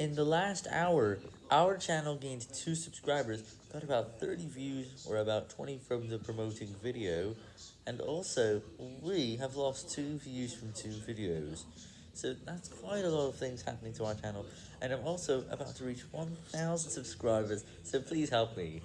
In the last hour, our channel gained 2 subscribers, got about 30 views, or about 20 from the promoting video, and also, we have lost 2 views from 2 videos. So that's quite a lot of things happening to our channel, and I'm also about to reach 1000 subscribers, so please help me.